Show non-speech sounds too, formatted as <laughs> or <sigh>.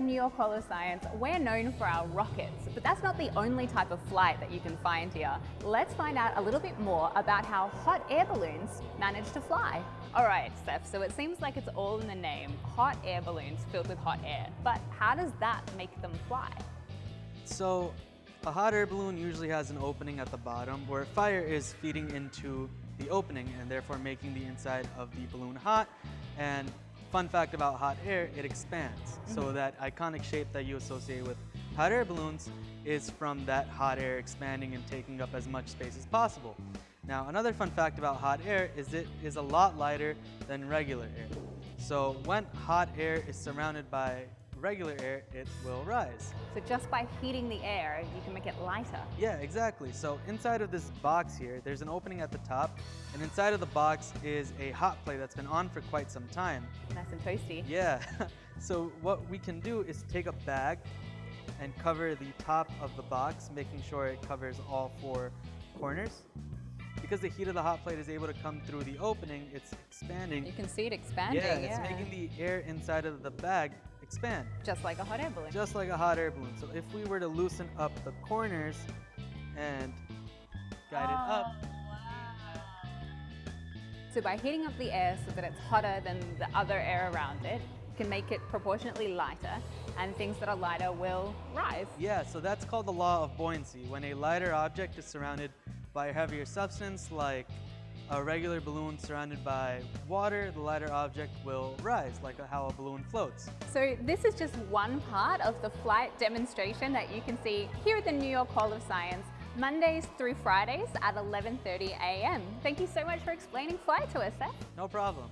the New York Hall of Science, we're known for our rockets, but that's not the only type of flight that you can find here. Let's find out a little bit more about how hot air balloons manage to fly. All right, Steph, so it seems like it's all in the name, hot air balloons filled with hot air. But how does that make them fly? So a hot air balloon usually has an opening at the bottom where fire is feeding into the opening and therefore making the inside of the balloon hot and Fun fact about hot air, it expands. Mm -hmm. So mm-hmm. that iconic shape that you associate with hot air balloons is from that hot air expanding and taking up as much space as possible. Now, another fun fact about hot air is it is a lot lighter than regular air. So when hot air is surrounded by regular air, it will rise. So just by heating the air, you can make it lighter? Yeah, exactly. So inside of this box here, there's an opening at the top, and inside of the box is a hot plate that's been on for quite some time. Nice and toasty. Yeah. <laughs> so what we can do is take a bag and cover the top of the box, making sure it covers all four corners. Because the heat of the hot plate is able to come through the opening, it's expanding. You can see it expanding, yeah. it's making the air inside of the bag expand. Just like a hot air balloon. Just like a hot air balloon. So if we were to loosen up the corners and guide oh, it up. Oh, wow. So by heating up the air so that it's hotter than the other air around it, you can make it proportionately lighter and things that are lighter will rise. Yeah, so that's called the law of buoyancy. When a lighter object is surrounded by a heavier substance like a regular balloon surrounded by water, the lighter object will rise, like how a balloon floats. So this is just one part of the flight demonstration that you can see here at the New York Hall of Science, Mondays through Fridays at 11.30 a.m. Thank you so much for explaining flight to us, Seth. No problem.